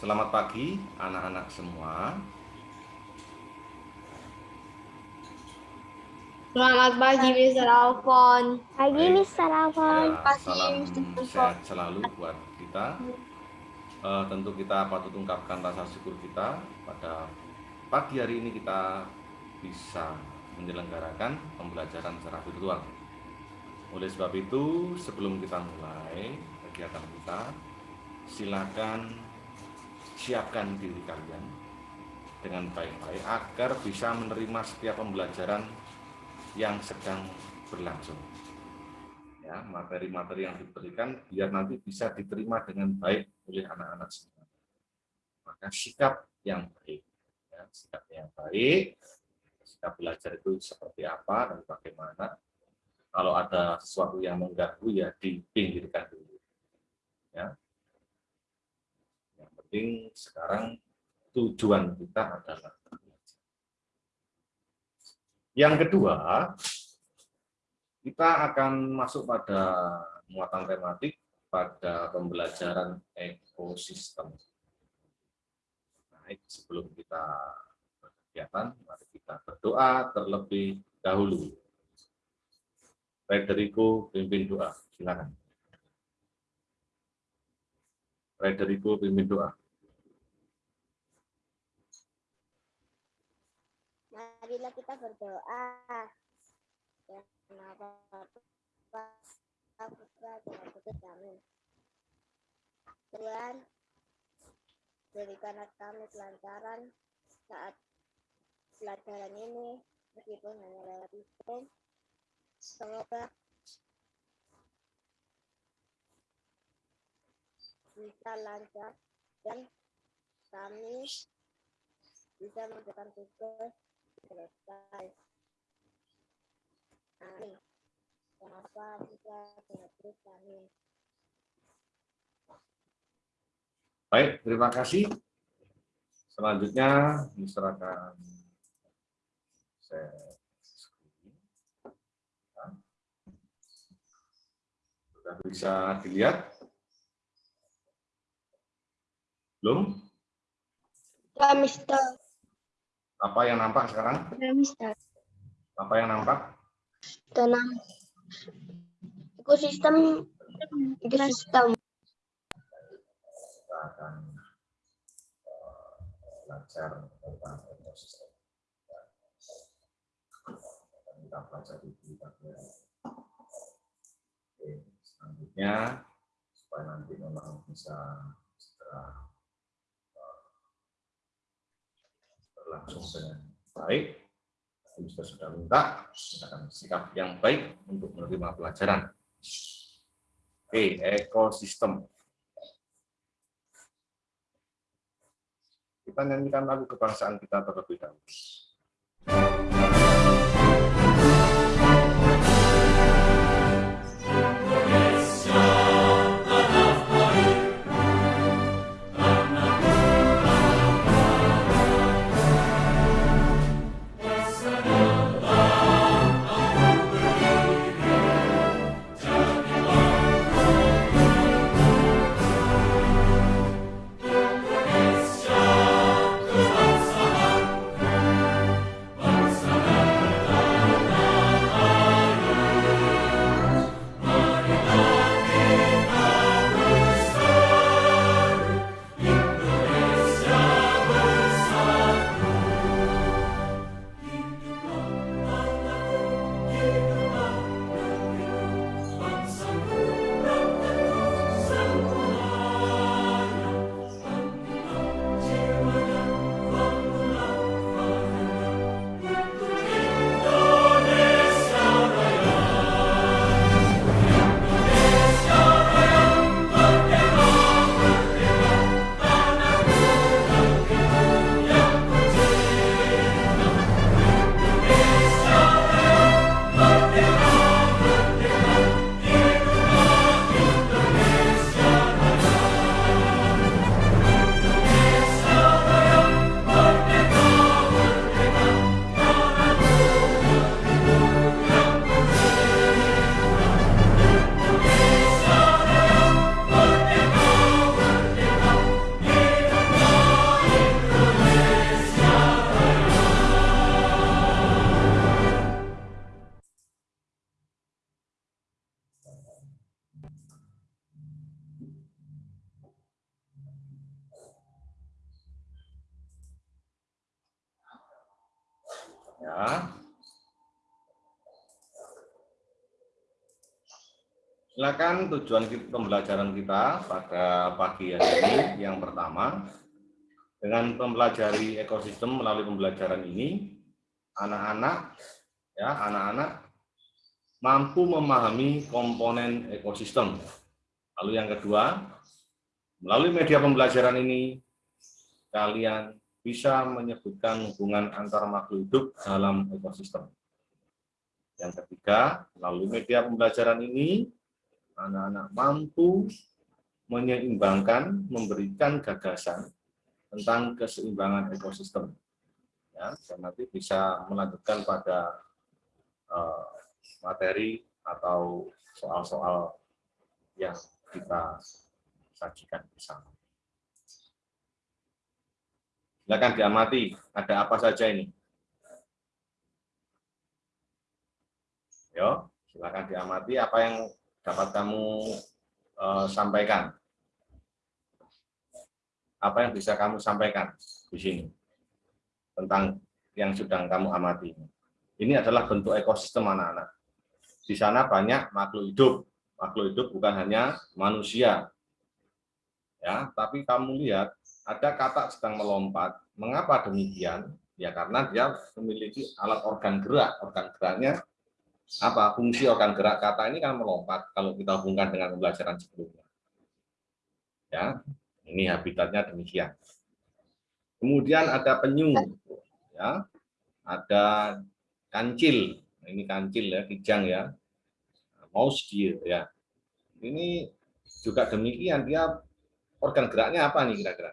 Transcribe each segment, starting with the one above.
Selamat pagi anak-anak semua. Selamat pagi Mr. Alfon. Pagi. Mr. Alfon. Ya, pagi, salam sehat selalu buat kita. Eh, tentu kita patut ungkapkan rasa syukur kita pada pagi hari ini kita bisa menyelenggarakan pembelajaran secara virtual. Oleh sebab itu, sebelum kita mulai kegiatan kita, silakan siapkan diri kalian dengan baik-baik agar bisa menerima setiap pembelajaran yang sedang berlangsung. Ya, materi-materi yang diberikan biar nanti bisa diterima dengan baik oleh anak-anak semua. Maka sikap yang baik, ya, sikap yang baik, sikap belajar itu seperti apa dan bagaimana. Kalau ada sesuatu yang mengganggu ya dipinggirkan dulu. Ya, penting sekarang tujuan kita adalah. Yang kedua, kita akan masuk pada muatan tematik pada pembelajaran ekosistem. Baik, sebelum kita berkegiatan, mari kita berdoa terlebih dahulu. Federico pimpin doa, silakan. Federico pimpin doa. Marilah kita berdoa. Ya, kami. Tuhan, berikanlah kami kelancaran saat pelajaran ini, meskipun hanya lewat Zoom. Semoga bisa lancar dan kami bisa mengerjakan tugas selesai. Amin. Kenapa kita terus kami? Baik, terima kasih. Selanjutnya, diserahkan saya sudah bisa dilihat? Belum? Ya, Mister. Apa yang nampak sekarang? Apa yang nampak? Tanam ekosistem ekosistem. Kita akan belajar tentang ekosistem. Kita pelajari di bagian. Oke, selanjutnya supaya nanti memang bisa segera eh, berlangsung dengan baik. Kita sudah minta akan sikap yang baik untuk menerima pelajaran. Oke, ekosistem. Kita nyanyikan lagu kebangsaan kita terlebih dahulu. Ya. Silakan tujuan pembelajaran kita pada pagi hari ini yang pertama dengan mempelajari ekosistem melalui pembelajaran ini anak-anak ya anak-anak mampu memahami komponen ekosistem. Lalu yang kedua, melalui media pembelajaran ini kalian bisa menyebutkan hubungan antar makhluk hidup dalam ekosistem. Yang ketiga, melalui media pembelajaran ini anak-anak mampu menyeimbangkan, memberikan gagasan tentang keseimbangan ekosistem. Ya, dan nanti bisa melanjutkan pada eh, materi atau soal-soal yang kita sajikan bersama. Silakan diamati, ada apa saja ini? Yo, silakan diamati apa yang dapat kamu eh, sampaikan. Apa yang bisa kamu sampaikan di sini tentang yang sedang kamu amati. Ini adalah bentuk ekosistem anak-anak. Di sana banyak makhluk hidup. Makhluk hidup bukan hanya manusia. Ya, tapi kamu lihat ada kata sedang melompat. Mengapa demikian? Ya karena dia memiliki alat organ gerak. Organ geraknya apa? Fungsi organ gerak kata ini kan melompat kalau kita hubungkan dengan pembelajaran sebelumnya. Ya, ini habitatnya demikian. Kemudian ada penyu, ya, ada kancil. Ini kancil ya, kijang ya, mouse deer ya. Ini juga demikian dia organ geraknya apa nih kira-kira?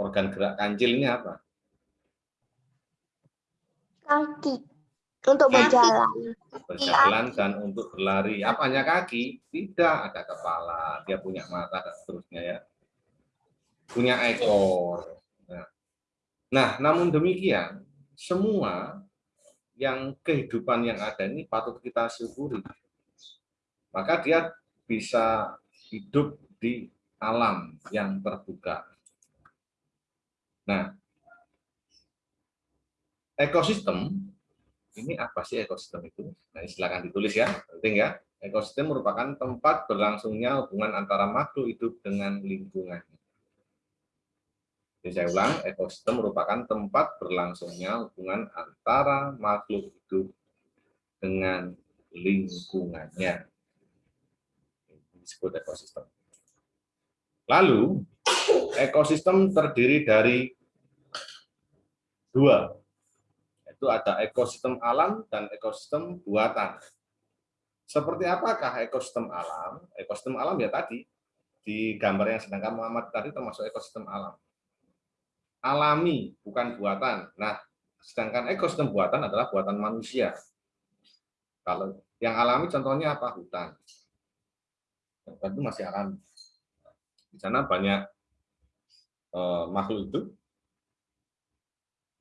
Organ gerak kancilnya apa? Kaki. Untuk Kaki. berjalan. Berjalan dan untuk berlari. Apanya kaki? Tidak, ada kepala, dia punya mata dan seterusnya ya. Punya ekor. Nah, nah namun demikian, semua yang kehidupan yang ada ini patut kita syukuri. Maka dia bisa hidup di alam yang terbuka. Nah, ekosistem ini apa sih ekosistem itu? Nah, silakan ditulis ya, penting ya. Ekosistem merupakan tempat berlangsungnya hubungan antara makhluk hidup dengan lingkungannya. Jadi saya ulang, ekosistem merupakan tempat berlangsungnya hubungan antara makhluk hidup dengan lingkungannya. Disebut ekosistem. Lalu, ekosistem terdiri dari dua, itu ada ekosistem alam dan ekosistem buatan. Seperti apakah ekosistem alam? Ekosistem alam ya tadi, di gambar yang sedang kamu amati tadi termasuk ekosistem alam. Alami, bukan buatan. Nah, sedangkan ekosistem buatan adalah buatan manusia. Kalau yang alami contohnya apa? Hutan. Hutan itu masih alami. Di sana banyak eh, makhluk hidup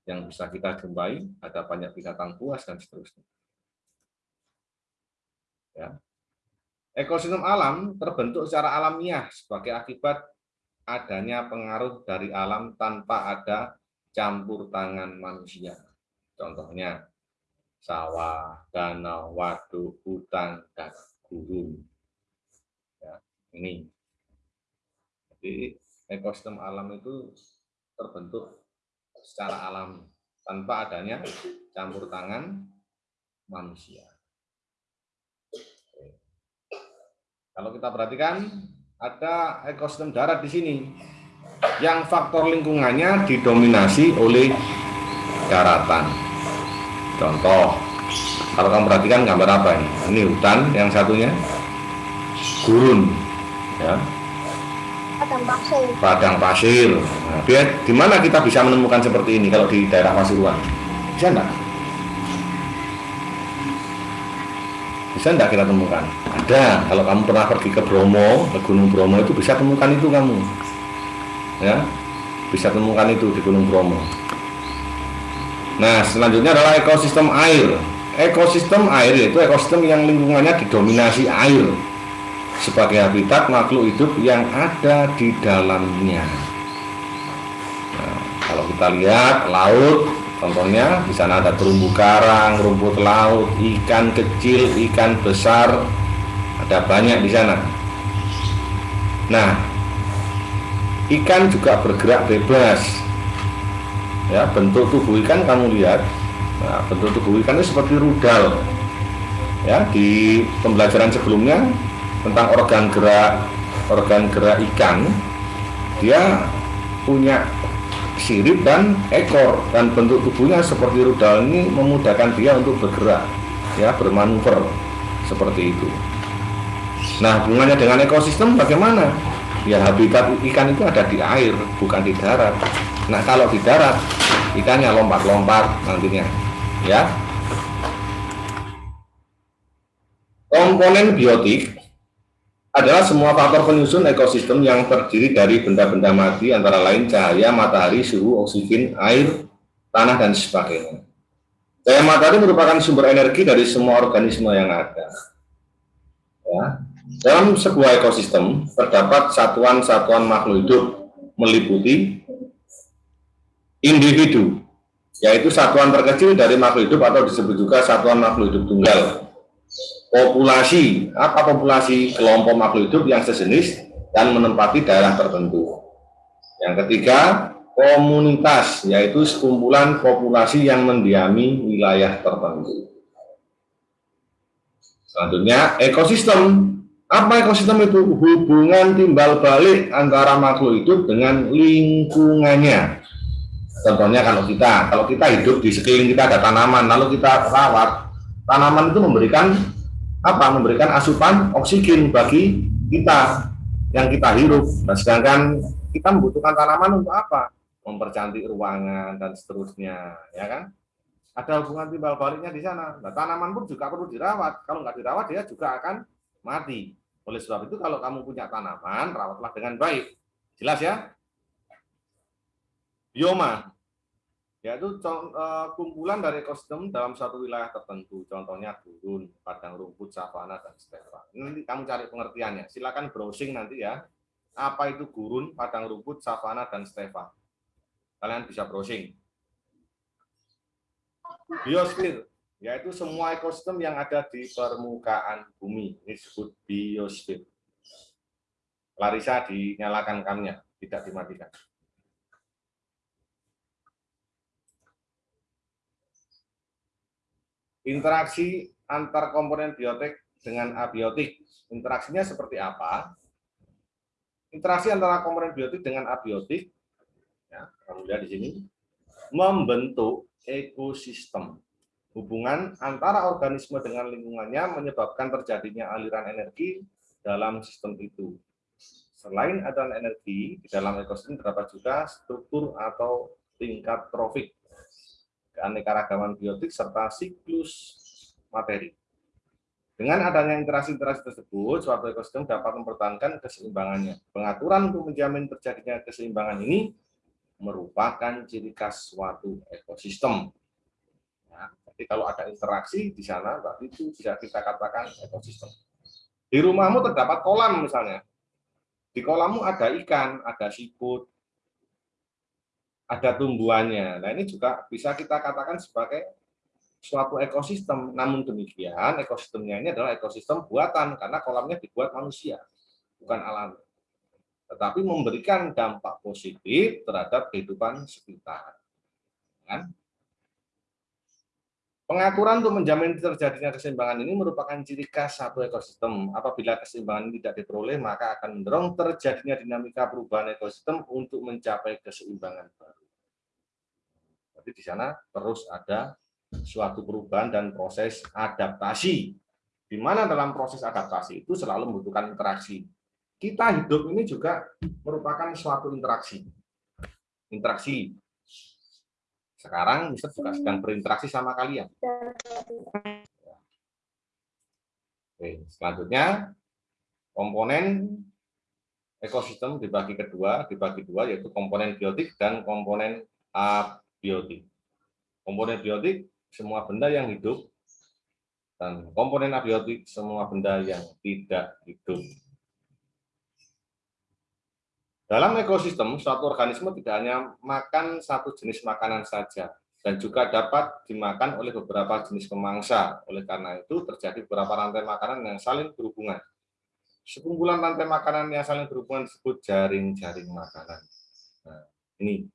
yang bisa kita jumpai, ada banyak binatang buas dan seterusnya. Ya. Ekosistem alam terbentuk secara alamiah sebagai akibat adanya pengaruh dari alam tanpa ada campur tangan manusia. Contohnya sawah, danau, waduk, hutan, dan gurun. Ini. Jadi ekosistem alam itu terbentuk secara alami tanpa adanya campur tangan manusia. Kalau kita perhatikan ada ekosistem darat di sini yang faktor lingkungannya didominasi oleh daratan. Contoh, kalau kamu perhatikan gambar apa ini? Ini hutan, yang satunya gurun, ya, Padang pasir. padang pasir. Nah, di mana kita bisa menemukan seperti ini kalau di daerah Pasuruan? Bisa enggak? Bisa enggak kita temukan? Ada. Kalau kamu pernah pergi ke Bromo, ke Gunung Bromo itu bisa temukan itu kamu. Ya, bisa temukan itu di Gunung Bromo. Nah, selanjutnya adalah ekosistem air. Ekosistem air yaitu ekosistem yang lingkungannya didominasi air sebagai habitat makhluk hidup yang ada di dalamnya. Nah, kalau kita lihat laut, contohnya di sana ada terumbu karang, rumput laut, ikan kecil, ikan besar, ada banyak di sana. Nah, ikan juga bergerak bebas. Ya, bentuk tubuh ikan kamu lihat. Nah, bentuk tubuh ikan itu seperti rudal. Ya, di pembelajaran sebelumnya tentang organ gerak organ gerak ikan, dia punya sirip dan ekor dan bentuk tubuhnya seperti rudal ini memudahkan dia untuk bergerak ya bermanuver seperti itu. Nah hubungannya dengan ekosistem bagaimana? Ya habitat ikan itu ada di air bukan di darat. Nah kalau di darat ikannya lompat-lompat nantinya ya. Komponen biotik adalah semua faktor penyusun ekosistem yang terdiri dari benda-benda mati antara lain cahaya, matahari, suhu, oksigen, air, tanah, dan sebagainya. Cahaya matahari merupakan sumber energi dari semua organisme yang ada. Ya. Dalam sebuah ekosistem terdapat satuan-satuan makhluk hidup meliputi individu, yaitu satuan terkecil dari makhluk hidup atau disebut juga satuan makhluk hidup tunggal populasi apa populasi kelompok makhluk hidup yang sejenis dan menempati daerah tertentu. Yang ketiga, komunitas yaitu sekumpulan populasi yang mendiami wilayah tertentu. Selanjutnya, ekosistem. Apa ekosistem itu? Hubungan timbal balik antara makhluk hidup dengan lingkungannya. Contohnya kalau kita, kalau kita hidup di sekeliling kita ada tanaman, lalu kita rawat, tanaman itu memberikan apa memberikan asupan oksigen bagi kita yang kita hirup. Nah, sedangkan kita membutuhkan tanaman untuk apa? Mempercantik ruangan dan seterusnya, ya kan? Ada hubungan timbal baliknya di sana. Nah, tanaman pun juga perlu dirawat. Kalau nggak dirawat, dia juga akan mati. Oleh sebab itu, kalau kamu punya tanaman, rawatlah dengan baik. Jelas ya? Bioma yaitu eh, kumpulan dari ekosistem dalam suatu wilayah tertentu, contohnya gurun, padang rumput, savana, dan stepa. Nanti kamu cari pengertiannya. Silakan browsing nanti ya. Apa itu gurun, padang rumput, savana, dan stepa. Kalian bisa browsing. Biosfer, yaitu semua ekosistem yang ada di permukaan bumi. Ini disebut biosfer. Larissa dinyalakan kamnya, tidak dimatikan. Interaksi antar komponen biotik dengan abiotik. Interaksinya seperti apa? Interaksi antara komponen biotik dengan abiotik, ya, kamu lihat di sini, membentuk ekosistem. Hubungan antara organisme dengan lingkungannya menyebabkan terjadinya aliran energi dalam sistem itu. Selain aliran energi, di dalam ekosistem terdapat juga struktur atau tingkat trofik keanekaragaman biotik, serta siklus materi. Dengan adanya interaksi-interaksi tersebut, suatu ekosistem dapat mempertahankan keseimbangannya. Pengaturan untuk menjamin terjadinya keseimbangan ini merupakan ciri khas suatu ekosistem. Ya, jadi kalau ada interaksi di sana, berarti itu bisa kita katakan ekosistem. Di rumahmu terdapat kolam misalnya. Di kolammu ada ikan, ada siput, ada tumbuhannya. Nah ini juga bisa kita katakan sebagai suatu ekosistem. Namun demikian, ekosistemnya ini adalah ekosistem buatan karena kolamnya dibuat manusia, bukan alam. Tetapi memberikan dampak positif terhadap kehidupan sekitar. Kan? Pengaturan untuk menjamin terjadinya keseimbangan ini merupakan ciri khas satu ekosistem. Apabila keseimbangan ini tidak diperoleh, maka akan mendorong terjadinya dinamika perubahan ekosistem untuk mencapai keseimbangan baru. Tapi di sana terus ada suatu perubahan dan proses adaptasi. Di mana dalam proses adaptasi itu selalu membutuhkan interaksi. Kita hidup ini juga merupakan suatu interaksi. Interaksi. Sekarang Mister juga sedang berinteraksi sama kalian. Oke, selanjutnya komponen ekosistem dibagi kedua, dibagi dua yaitu komponen biotik dan komponen abiotik. Komponen biotik semua benda yang hidup dan komponen abiotik semua benda yang tidak hidup. Dalam ekosistem, suatu organisme tidak hanya makan satu jenis makanan saja, dan juga dapat dimakan oleh beberapa jenis pemangsa. Oleh karena itu, terjadi beberapa rantai makanan yang saling berhubungan. Sekumpulan rantai makanan yang saling berhubungan disebut jaring-jaring makanan. Nah, ini.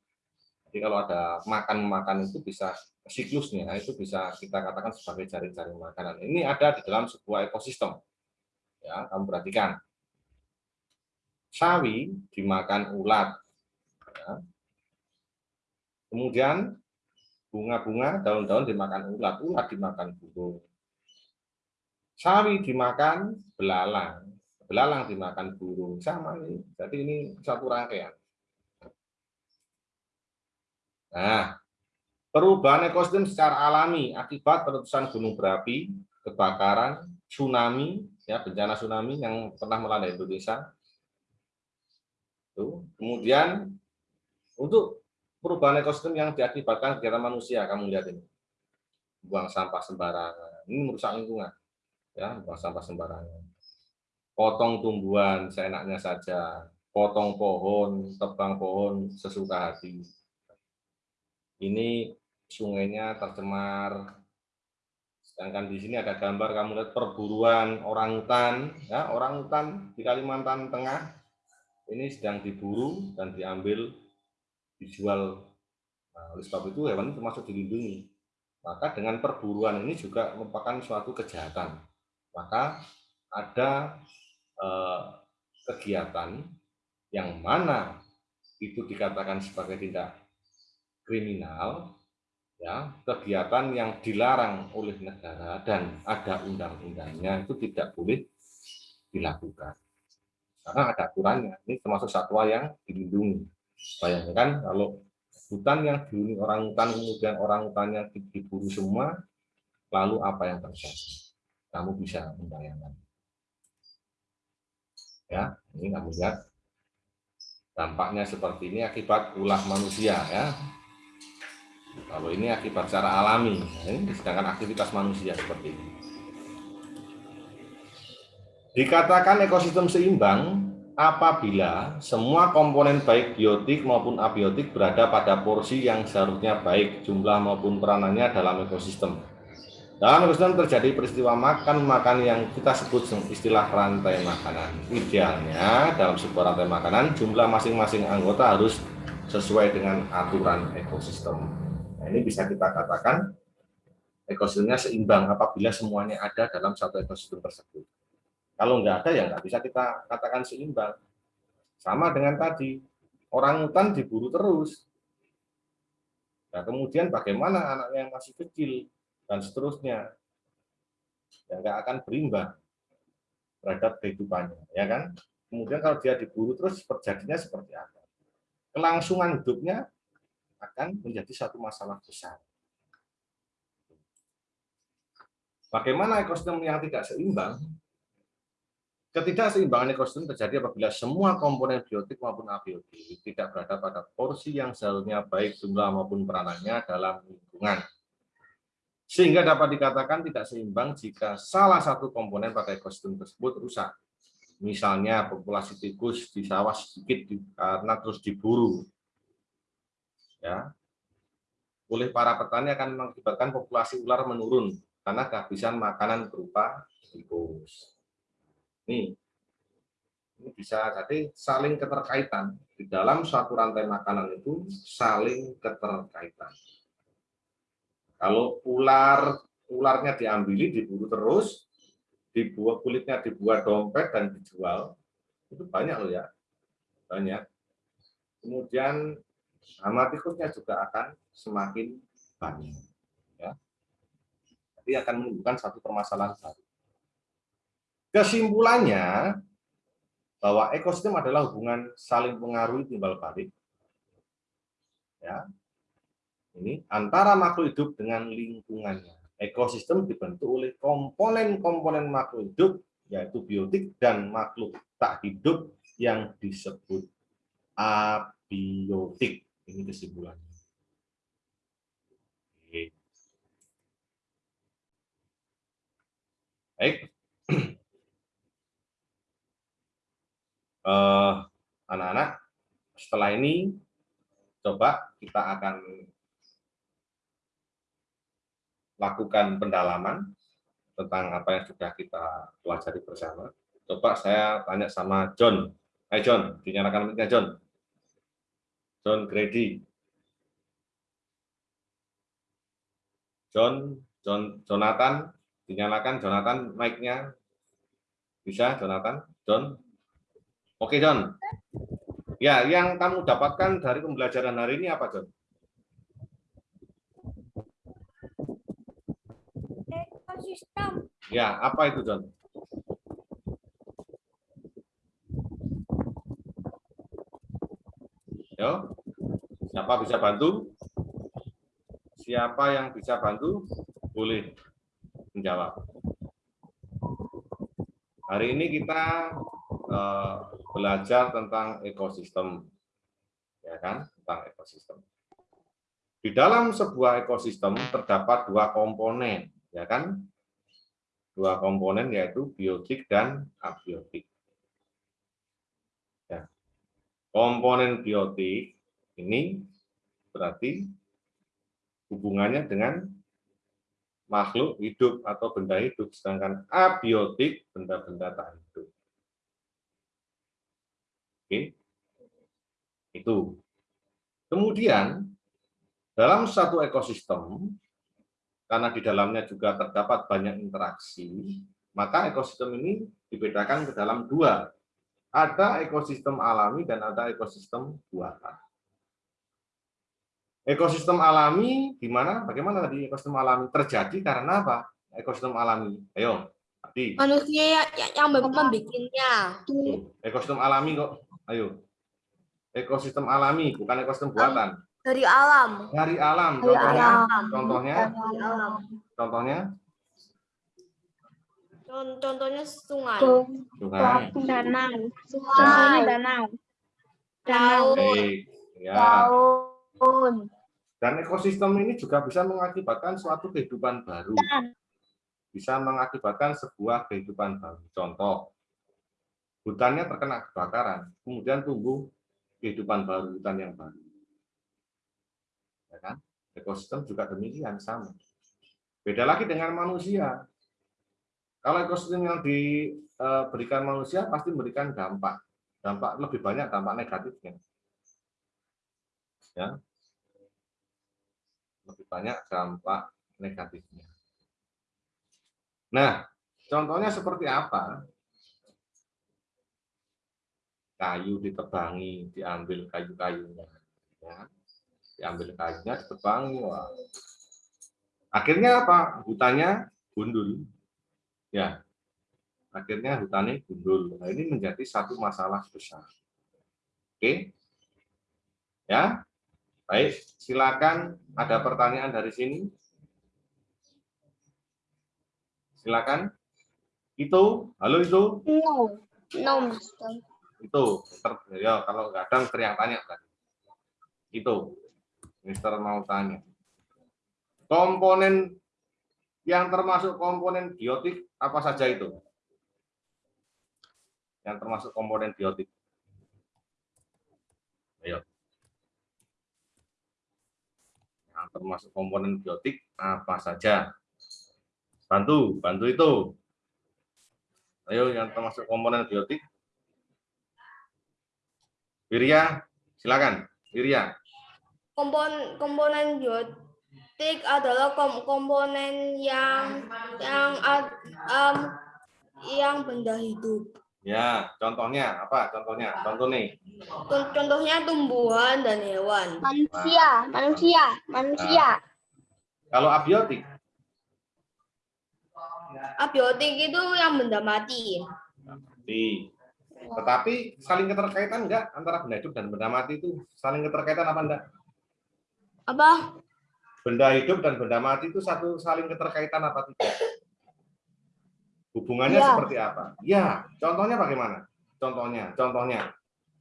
Jadi kalau ada makan-makan itu bisa siklusnya, itu bisa kita katakan sebagai jaring-jaring makanan. Ini ada di dalam sebuah ekosistem. Ya, kamu perhatikan sawi dimakan ulat. Ya. Kemudian bunga-bunga, daun-daun dimakan ulat, ulat dimakan burung. Sawi dimakan belalang, belalang dimakan burung. Sama ini. Jadi ini satu rangkaian. Nah, perubahan ekosistem secara alami akibat letusan gunung berapi, kebakaran, tsunami, ya bencana tsunami yang pernah melanda Indonesia, itu. Kemudian untuk perubahan ekosistem yang diakibatkan kegiatan manusia, kamu lihat ini. Buang sampah sembarangan. Ini merusak lingkungan. Ya, buang sampah sembarangan. Potong tumbuhan seenaknya saja. Potong pohon, tebang pohon sesuka hati. Ini sungainya tercemar. Sedangkan di sini ada gambar kamu lihat perburuan orang hutan, ya, orang hutan di Kalimantan Tengah. Ini sedang diburu dan diambil dijual. Nah, oleh sebab itu hewan itu termasuk dilindungi. Maka dengan perburuan ini juga merupakan suatu kejahatan. Maka ada eh, kegiatan yang mana itu dikatakan sebagai tindak kriminal ya kegiatan yang dilarang oleh negara dan ada undang-undangnya itu tidak boleh dilakukan karena ada aturannya. Ini termasuk satwa yang dilindungi. Bayangkan kalau hutan yang dihuni orang hutan, kemudian orang hutannya diburu semua, lalu apa yang terjadi? Kamu bisa membayangkan. Ya, ini kamu lihat dampaknya seperti ini akibat ulah manusia ya. Kalau ini akibat secara alami, ini sedangkan aktivitas manusia seperti ini. Dikatakan ekosistem seimbang apabila semua komponen baik biotik maupun abiotik berada pada porsi yang seharusnya baik jumlah maupun peranannya dalam ekosistem. Dalam ekosistem terjadi peristiwa makan-makan yang kita sebut istilah rantai makanan. Idealnya dalam sebuah rantai makanan jumlah masing-masing anggota harus sesuai dengan aturan ekosistem. Nah, ini bisa kita katakan ekosistemnya seimbang apabila semuanya ada dalam satu ekosistem tersebut. Kalau nggak ada ya nggak bisa kita katakan seimbang. Sama dengan tadi, orang hutan diburu terus. Nah, kemudian bagaimana anaknya yang masih kecil dan seterusnya, ya nggak akan berimbang terhadap kehidupannya, ya kan? Kemudian kalau dia diburu terus terjadinya seperti apa? Kelangsungan hidupnya akan menjadi satu masalah besar. Bagaimana ekosistem yang tidak seimbang Ketidakseimbangan ekosistem terjadi apabila semua komponen biotik maupun abiotik tidak berada pada porsi yang seharusnya baik jumlah maupun peranannya dalam lingkungan. Sehingga dapat dikatakan tidak seimbang jika salah satu komponen pada ekosistem tersebut rusak. Misalnya populasi tikus di sawah sedikit karena terus diburu. Ya. Oleh para petani akan mengakibatkan populasi ular menurun karena kehabisan makanan berupa tikus. Nih, ini bisa jadi saling keterkaitan di dalam suatu rantai makanan itu saling keterkaitan. Kalau ular ularnya diambili, diburu terus, dibuat kulitnya dibuat dompet dan dijual, itu banyak loh ya, banyak. Kemudian tikusnya juga akan semakin banyak. Ya. Jadi akan menimbulkan satu permasalahan baru. Kesimpulannya, bahwa ekosistem adalah hubungan saling pengaruhi timbal balik. Ya. Ini antara makhluk hidup dengan lingkungannya. Ekosistem dibentuk oleh komponen-komponen makhluk hidup, yaitu biotik dan makhluk tak hidup yang disebut abiotik. Ini kesimpulannya. Baik, Eh, anak-anak, setelah ini coba kita akan lakukan pendalaman tentang apa yang sudah kita pelajari bersama. Coba saya tanya sama John. Hai John, dinyalakan mic-nya John. John Grady. John, John, Jonathan, dinyalakan Jonathan mic-nya. Bisa Jonathan? John? Oke John. Ya, yang kamu dapatkan dari pembelajaran hari ini apa John? Ekosistem. Ya, apa itu John? Yo, siapa bisa bantu? Siapa yang bisa bantu? Boleh menjawab. Hari ini kita eh, belajar tentang ekosistem, ya kan? Tentang ekosistem. Di dalam sebuah ekosistem terdapat dua komponen, ya kan? Dua komponen yaitu biotik dan abiotik. Ya. Komponen biotik ini berarti hubungannya dengan makhluk hidup atau benda hidup, sedangkan abiotik benda-benda tak hidup. Oke, itu. Kemudian dalam satu ekosistem, karena di dalamnya juga terdapat banyak interaksi, maka ekosistem ini dibedakan ke dalam dua. Ada ekosistem alami dan ada ekosistem buatan. Ekosistem alami di mana? Bagaimana tadi ekosistem alami terjadi karena apa? Ekosistem alami. Ayo, Adi. manusia yang, yang, yang membikinnya Tuh, Ekosistem alami kok. Ayo. Ekosistem alami, bukan ekosistem buatan. dari alam Dari alam. Dari Contohnya, alam. contohnya, dari alam contohnya, Con- contohnya sungai sungai. Danau. Sungai. danau. Baik. Ya. Daun. Dan ekosistem ini juga bisa mengakibatkan suatu kehidupan baru. Bisa mengakibatkan sebuah kehidupan baru. Contoh, hutannya terkena kebakaran, kemudian tumbuh kehidupan baru, hutan yang baru. Ya kan? Ekosistem juga demikian, sama. Beda lagi dengan manusia. Kalau ekosistem yang diberikan manusia pasti memberikan dampak. Dampak lebih banyak dampak negatifnya. Ya, lebih banyak dampak negatifnya. Nah, contohnya seperti apa? Kayu ditebangi, diambil kayu-kayunya. Ya. Diambil kayunya, ditebangi. Wah. Akhirnya apa? Hutannya gundul. Ya. Akhirnya hutannya gundul. Nah, ini menjadi satu masalah besar. Oke? Ya, Baik, silakan ada pertanyaan dari sini. Silakan. Itu, halo itu, No. No, Mister. itu. Ter- ya, kalau kadang teriak tanya tadi. Itu, Mister mau tanya. Komponen yang termasuk komponen biotik apa saja itu? Yang termasuk komponen biotik. Ayo. Yang termasuk komponen biotik apa saja? Bantu, bantu itu. Ayo yang termasuk komponen biotik. Wirya, silakan. Wirya. kompon komponen biotik adalah kom- komponen yang yang ad- em, yang benda hidup Ya, contohnya apa? Contohnya, contoh nih. Con- contohnya tumbuhan dan hewan Manusia, manusia, manusia. Kalau abiotik, abiotik itu yang benda mati di tetapi saling keterkaitan enggak antara benda hidup dan benda mati itu saling keterkaitan apa enggak? apa Benda hidup dan benda mati itu satu saling keterkaitan apa tidak? Hubungannya Ya. seperti apa? Ya, contohnya bagaimana? Contohnya, contohnya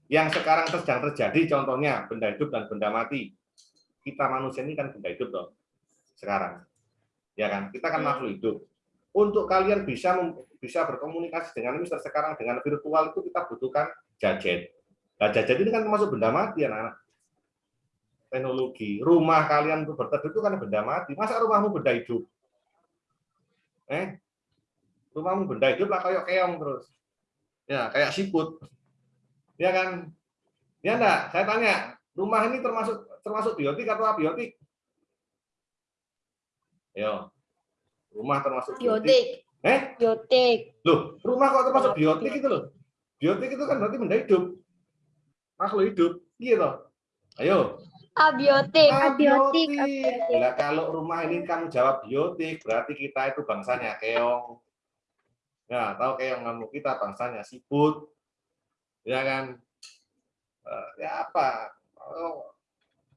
yang sekarang sedang terjadi contohnya benda hidup dan benda mati. Kita manusia ini kan benda hidup dong. Sekarang. Ya kan? Kita kan makhluk hidup. Untuk kalian bisa bisa berkomunikasi dengan Mister sekarang dengan virtual itu kita butuhkan gadget. Nah, jajan ini kan termasuk benda mati anak-anak. Teknologi. Rumah kalian untuk berteduh itu kan benda mati. Masa rumahmu benda hidup? Eh? Rumahmu benda hidup lah kayak keong terus. Ya, kayak siput. Ya kan? Ya enggak? Saya tanya, rumah ini termasuk termasuk biotik atau abiotik? Yo. Rumah termasuk biotik. Biotik. Eh? Biotik. Loh, rumah kok termasuk biotik itu loh. Biotik itu kan berarti benda hidup. Makhluk hidup. Gitu. Ayo. Abiotik. Abiotik. Lah kalau rumah ini kamu jawab biotik, berarti kita itu bangsanya keong. Ya, tahu keong kamu kita bangsanya siput. Ya kan? Eh, Ya apa? Oh,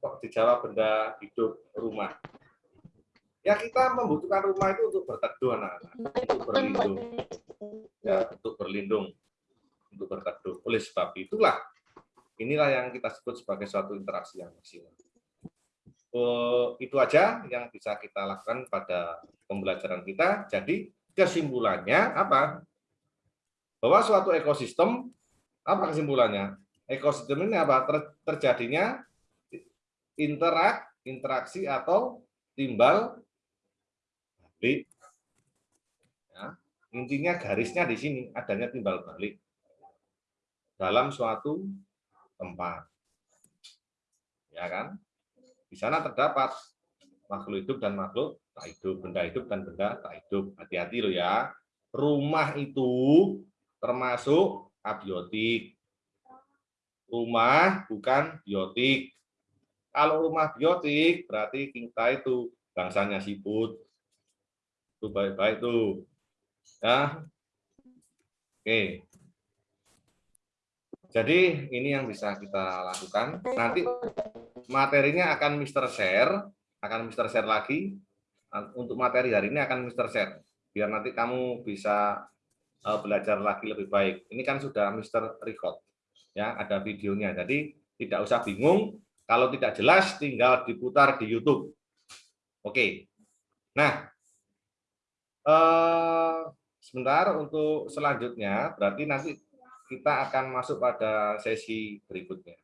kok dijawab benda hidup rumah? Ya kita membutuhkan rumah itu untuk berteduh anak-anak, untuk berlindung. Ya, untuk berlindung, untuk berteduh. Oleh sebab itulah inilah yang kita sebut sebagai suatu interaksi yang maksimal. Eh, itu aja yang bisa kita lakukan pada pembelajaran kita. Jadi kesimpulannya apa? Bahwa suatu ekosistem apa kesimpulannya? Ekosistem ini apa? Ter- terjadinya interak, interaksi atau timbal balik. Ya. Intinya garisnya di sini adanya timbal balik dalam suatu tempat. Ya kan? Di sana terdapat makhluk hidup dan makhluk tak hidup, benda hidup dan benda tak hidup. Hati-hati loh ya. Rumah itu termasuk abiotik. Rumah bukan biotik. Kalau rumah biotik berarti kita itu bangsanya siput. Itu baik-baik tuh. Ya. Oke. Jadi ini yang bisa kita lakukan. Nanti materinya akan Mister Share, akan Mister Share lagi. Untuk materi hari ini akan Mister Share. Biar nanti kamu bisa eh, belajar lagi lebih baik. Ini kan sudah Mister Record. Ya, ada videonya. Jadi tidak usah bingung. Kalau tidak jelas tinggal diputar di YouTube. Oke. Nah, eh, sebentar untuk selanjutnya berarti nanti kita akan masuk pada sesi berikutnya.